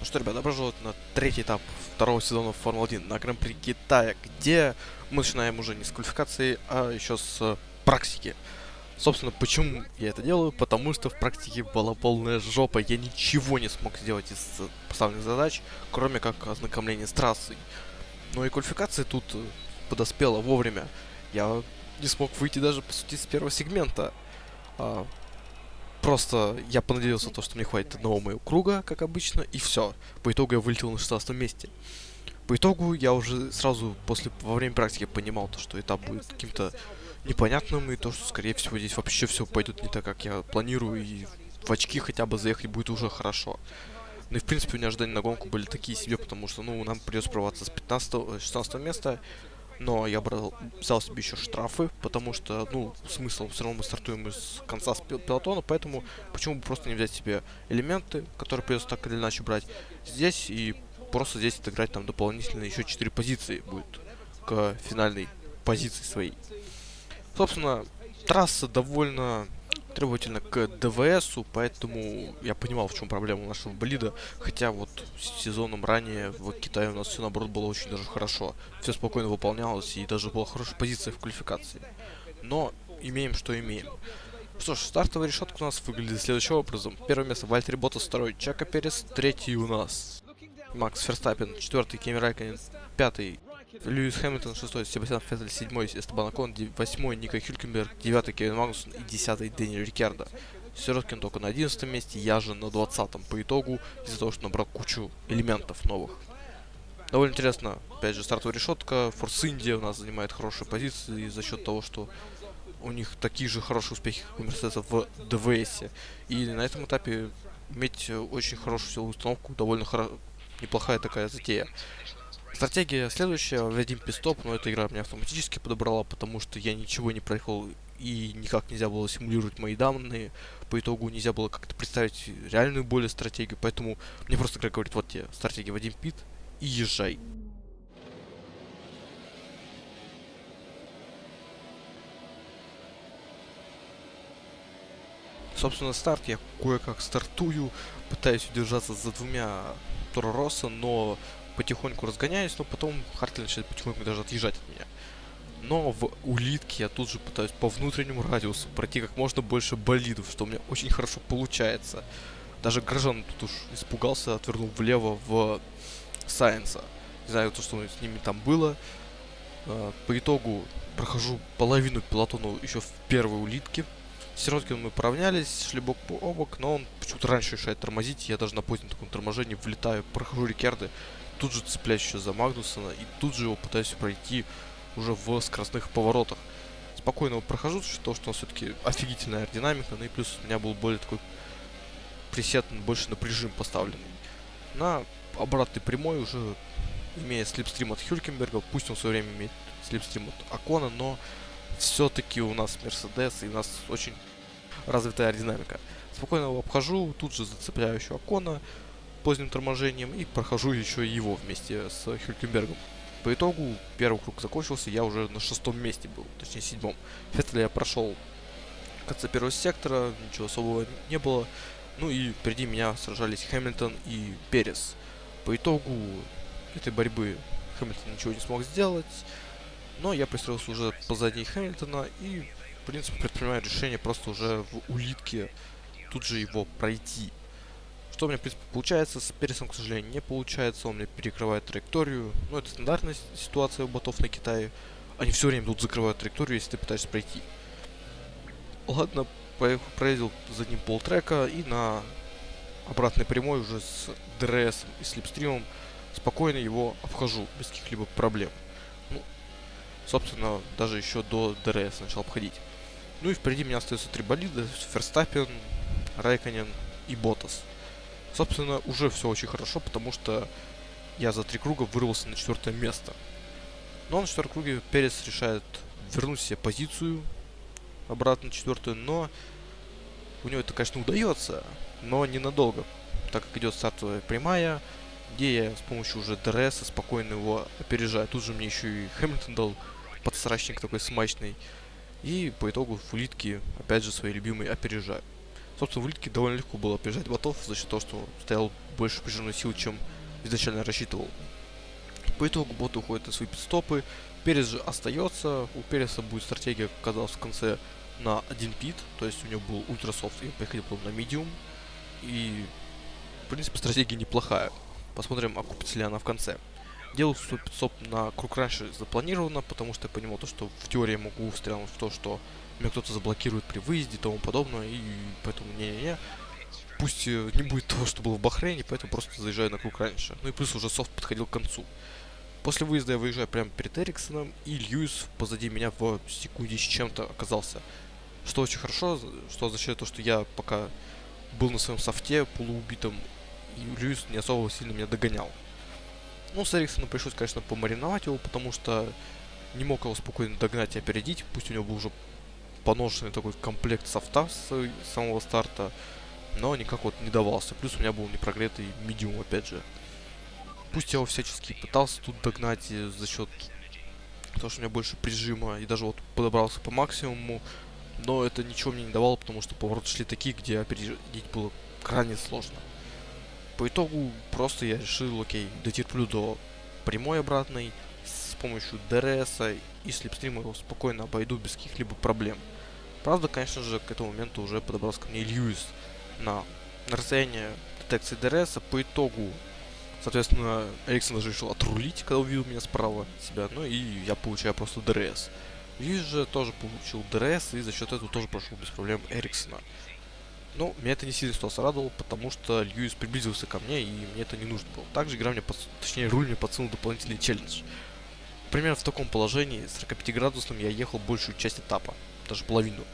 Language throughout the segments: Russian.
Ну что, ребят, добро пожаловать на третий этап второго сезона Формулы-1 на Гран-при Китая, где мы начинаем уже не с квалификации, а еще с практики. Собственно, почему я это делаю? Потому что в практике была полная жопа. Я ничего не смог сделать из поставленных задач, кроме как ознакомления с трассой. Но и квалификация тут подоспела вовремя. Я не смог выйти даже, по сути, с первого сегмента. Просто я понадеялся то, что мне хватит одного моего круга, как обычно, и все. По итогу я вылетел на 16 месте. По итогу я уже сразу после во время практики понимал то, что этап будет каким-то непонятным, и то, что скорее всего здесь вообще все пойдет не так, как я планирую, и в очки хотя бы заехать будет уже хорошо. Ну и в принципе у меня ожидания на гонку были такие себе, потому что ну нам придется прорваться с 15 16 места, но я брал, взял себе еще штрафы, потому что, ну, смысл, все равно мы стартуем из конца с пилотона, поэтому почему бы просто не взять себе элементы, которые придется так или иначе брать здесь, и просто здесь отыграть там дополнительно еще 4 позиции будет к финальной позиции своей. Собственно, трасса довольно требовательно к ДВСу, поэтому я понимал, в чем проблема нашего болида. Хотя вот сезоном ранее в Китае у нас все наоборот было очень даже хорошо. Все спокойно выполнялось и даже была хорошая позиция в квалификации. Но имеем, что имеем. Что ж, стартовая решетка у нас выглядит следующим образом. Первое место Вальтери Ботас, второй Чака Перес, третий у нас Макс Ферстаппин, четвертый Кеми Райконен, пятый Льюис Хэмилтон, шестой, Себастьян Феттель, седьмой, Эстебан Акон, восьмой, Ника Хюлькенберг, девятый, Кевин Магнусон и десятый, Дэнни Рикардо. Сироткин только на одиннадцатом месте, я же на двадцатом по итогу, из-за того, что набрал кучу элементов новых. Довольно интересно, опять же, стартовая решетка, Форс Индия у нас занимает хорошие позиции за счет того, что у них такие же хорошие успехи, как у Мерседеса в ДВС. И на этом этапе иметь очень хорошую силовую установку довольно хоро... неплохая такая затея. Стратегия следующая, введим пистоп, но эта игра меня автоматически подобрала, потому что я ничего не проехал и никак нельзя было симулировать мои данные. По итогу нельзя было как-то представить реальную более стратегию, поэтому мне просто игра говорит, вот тебе стратегия Вадим Пит и езжай. Собственно, старт я кое-как стартую, пытаюсь удержаться за двумя Торо Росса, но потихоньку разгоняюсь, но потом Хартли начинает потихоньку даже отъезжать от меня. Но в улитке я тут же пытаюсь по внутреннему радиусу пройти как можно больше болидов, что у меня очень хорошо получается. Даже Грожан тут уж испугался, отвернул влево в Сайенса. Не знаю, то, что с ними там было. А, по итогу прохожу половину пилотона еще в первой улитке. С Сироткиным мы поравнялись, шли бок по бок, но он почему-то раньше решает тормозить. Я даже на позднем таком торможении влетаю, прохожу Рикерды, тут же цепляюсь еще за Магнусона и тут же его пытаюсь пройти уже в скоростных поворотах. Спокойно его прохожу, то, что он все-таки офигительная аэродинамика, ну и плюс у меня был более такой пресет, больше на прижим поставленный. На обратной прямой уже имея слепстрим от Хюлькенберга, пусть он в свое время имеет слепстрим от Акона, но все-таки у нас Мерседес и у нас очень развитая аэродинамика. Спокойно его обхожу, тут же зацепляю еще Акона, поздним торможением и прохожу еще его вместе с Хюлькенбергом. По итогу первый круг закончился, я уже на шестом месте был, точнее седьмом. Феттеля я прошел в конце первого сектора, ничего особого не было. Ну и впереди меня сражались Хэмилтон и Перес. По итогу этой борьбы Хэмилтон ничего не смог сделать, но я пристроился уже позади Хэмилтона и, в принципе, предпринимаю решение просто уже в улитке тут же его пройти. Что у меня, в принципе, получается. С Пересом, к сожалению, не получается. Он мне перекрывает траекторию. Ну, это стандартная ситуация у ботов на Китае. Они все время тут закрывают траекторию, если ты пытаешься пройти. Ладно, проездил за ним полтрека и на обратной прямой уже с ДРС и слипстримом спокойно его обхожу без каких-либо проблем. Ну, собственно, даже еще до ДРС начал обходить. Ну и впереди меня остается три болида. Ферстаппен, Райконен и Боттас. Собственно, уже все очень хорошо, потому что я за три круга вырвался на четвертое место. Но на четвертом круге Перес решает вернуть себе позицию обратно на четвертую, но у него это, конечно, удается, но ненадолго, так как идет стартовая прямая, где я с помощью уже ДРС спокойно его опережаю. Тут же мне еще и Хэмилтон дал подсрачник такой смачный. И по итогу в улитке, опять же, свои любимые опережаю. Собственно, в улитке довольно легко было опережать ботов за счет того, что стоял больше прижимной силы, чем изначально рассчитывал. По итогу боты уходят на свои пит-стопы, Перес же остается, у Переса будет стратегия, оказалась в конце на один пит, то есть у него был ультрасофт, и поехали потом на медиум, и в принципе стратегия неплохая. Посмотрим, окупится ли она в конце. Делал пидстоп на круг раньше запланировано, потому что я понимал то, что в теории могу стрелять в то, что меня кто-то заблокирует при выезде и тому подобное, и поэтому не-не-не. Пусть э, не будет того, что было в Бахрейне, поэтому просто заезжаю на круг раньше. Ну и плюс уже софт подходил к концу. После выезда я выезжаю прямо перед Эриксоном, и Льюис позади меня в секунде с чем-то оказался. Что очень хорошо, что означает то, что я пока был на своем софте полуубитом, и Льюис не особо сильно меня догонял. Ну, с Эриксоном пришлось, конечно, помариновать его, потому что не мог его спокойно догнать и опередить, пусть у него был уже поношенный такой комплект софта с самого старта, но никак вот не давался. Плюс у меня был непрогретый медиум, опять же. Пусть я его всячески пытался тут догнать за счет того, что у меня больше прижима, и даже вот подобрался по максимуму, но это ничего мне не давало, потому что повороты шли такие, где опередить было крайне сложно. По итогу просто я решил, окей, дотерплю до прямой обратной помощью ДРС и слипстрима его спокойно обойду без каких-либо проблем. Правда, конечно же, к этому моменту уже подобрался ко мне Льюис на, на расстояние детекции ДРС. По итогу Соответственно, Эриксон даже решил отрулить, когда увидел меня справа себя. Ну и я получаю просто ДРС. Льюис же тоже получил ДРС и за счет этого тоже прошел без проблем Эриксона. Ну, меня это не сильно ситуация радовало, потому что Льюис приблизился ко мне, и мне это не нужно было. Также игра мне, под... точнее, руль мне подсунул дополнительный челлендж. Примерно в таком положении, 45 градусным, я ехал большую часть этапа, даже половину.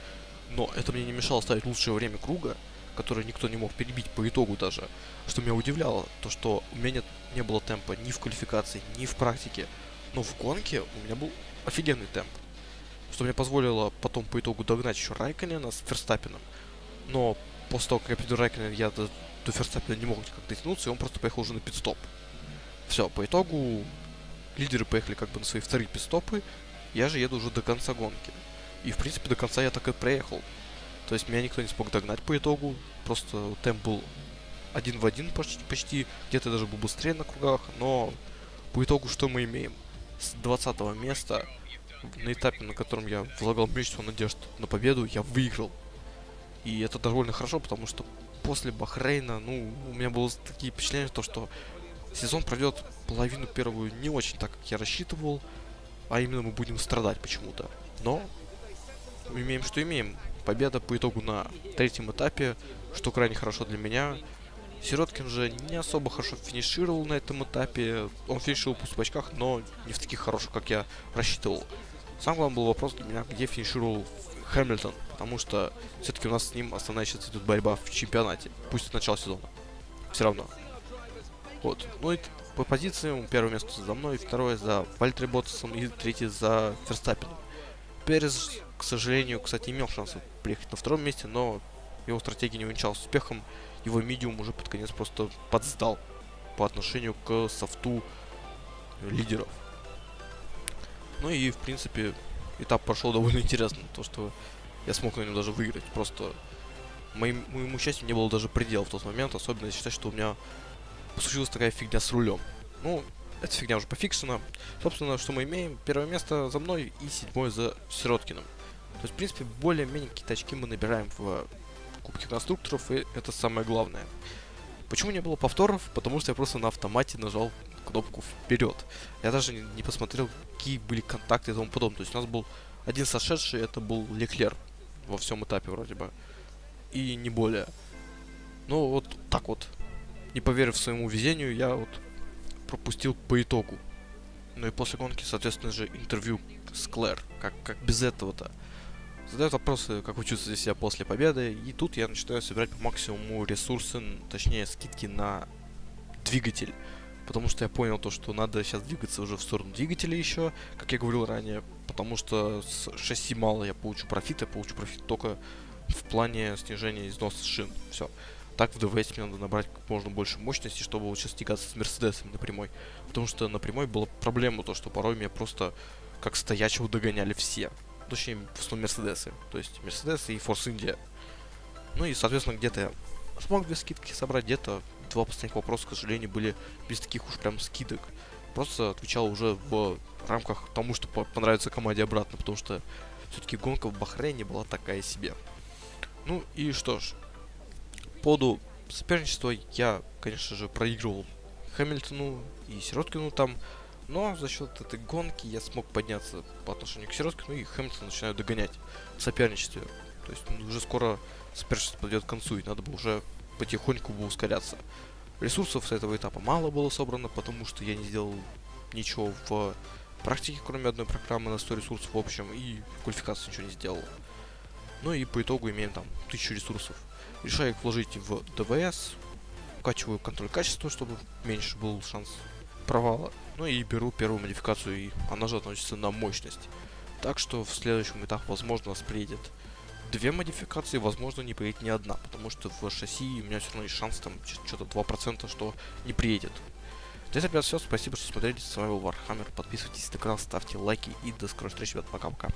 Но это мне не мешало ставить лучшее время круга, который никто не мог перебить по итогу даже. Что меня удивляло, то что у меня нет, не было темпа ни в квалификации, ни в практике. Но в гонке у меня был офигенный темп. Что мне позволило потом по итогу догнать еще Райконена с Ферстаппином. Но после того, как я приду Райконена, я до, до Ферстаппина не мог никак дотянуться, и он просто поехал уже на пидстоп. Все, по итогу лидеры поехали как бы на свои вторые пидстопы, я же еду уже до конца гонки. И, в принципе, до конца я так и проехал. То есть меня никто не смог догнать по итогу. Просто темп был один в один почти, почти. где-то даже был быстрее на кругах, но по итогу что мы имеем? С 20 места на этапе, на котором я влагал мечту надежд на победу, я выиграл. И это довольно хорошо, потому что после Бахрейна, ну, у меня было такие впечатления, то, что сезон пройдет половину первую не очень так, как я рассчитывал, а именно мы будем страдать почему-то. Но имеем, что имеем победа по итогу на третьем этапе, что крайне хорошо для меня. Сироткин же не особо хорошо финишировал на этом этапе. Он финишировал в очках, но не в таких хороших, как я рассчитывал. Сам главный был вопрос для меня, где финишировал Хэмилтон, потому что все-таки у нас с ним основная сейчас идет борьба в чемпионате, пусть от начала сезона. Все равно. Вот. Ну и по позициям первое место за мной, второе за Вальтери Ботсом и третье за Ферстаппином. Перес, к сожалению, кстати, имел шанс приехать на втором месте, но его стратегия не увенчалась успехом. Его медиум уже под конец просто подсдал по отношению к софту лидеров. Ну и, в принципе, этап прошел довольно интересно. То, что я смог на нем даже выиграть. Просто моим, моему счастью не было даже предела в тот момент. Особенно считать, что у меня случилась такая фигня с рулем. Ну, эта фигня уже пофиксена. Собственно, что мы имеем? Первое место за мной и седьмое за Сироткиным. То есть, в принципе, более-менее какие-то очки мы набираем в Кубке конструкторов, и это самое главное. Почему не было повторов? Потому что я просто на автомате нажал кнопку вперед. Я даже не посмотрел, какие были контакты и тому подобное. То есть у нас был один сошедший, это был Леклер во всем этапе вроде бы. И не более. Ну вот так вот. Не поверив своему везению, я вот пропустил по итогу. Ну и после гонки, соответственно же, интервью с Клэр. Как, как без этого-то? Задают вопросы, как вы чувствуете себя после победы. И тут я начинаю собирать по максимуму ресурсы, точнее скидки на двигатель. Потому что я понял то, что надо сейчас двигаться уже в сторону двигателя еще, как я говорил ранее. Потому что с шасси мало я получу профит, я получу профит только в плане снижения износа шин. Все. Так в ДВС мне надо набрать как можно больше мощности, чтобы вот сейчас тягаться с Мерседесами на прямой. Потому что на прямой была проблема, то что порой меня просто как стоячего догоняли все. Точнее, в основном Мерседесы. То есть Мерседесы и Форс Индия. Ну и, соответственно, где-то я смог две скидки собрать, где-то два последних вопроса, к сожалению, были без таких уж прям скидок. Просто отвечал уже в рамках тому, что понравится команде обратно, потому что все-таки гонка в Бахрейне была такая себе. Ну и что ж, поводу соперничества я, конечно же, проигрывал Хэмилтону и Сироткину там, но за счет этой гонки я смог подняться по отношению к Сироткину и Хэмилтон начинаю догонять в соперничестве. То есть ну, уже скоро соперничество подойдет к концу, и надо бы уже потихоньку бы ускоряться. Ресурсов с этого этапа мало было собрано, потому что я не сделал ничего в практике, кроме одной программы на 100 ресурсов в общем, и квалификации ничего не сделал. Ну и по итогу имеем там 1000 ресурсов. Решаю их вложить в ДВС, укачиваю контроль качества, чтобы меньше был шанс провала. Ну и беру первую модификацию, и она же относится на мощность. Так что в следующем этапе, возможно, у нас приедет две модификации, возможно, не приедет ни одна, потому что в шасси у меня все равно есть шанс там что-то 2%, что не приедет. Здесь, ребят, все. Спасибо, что смотрели. С вами был Вархаммер. Подписывайтесь на канал, ставьте лайки и до скорой встречи, ребят. Пока-пока.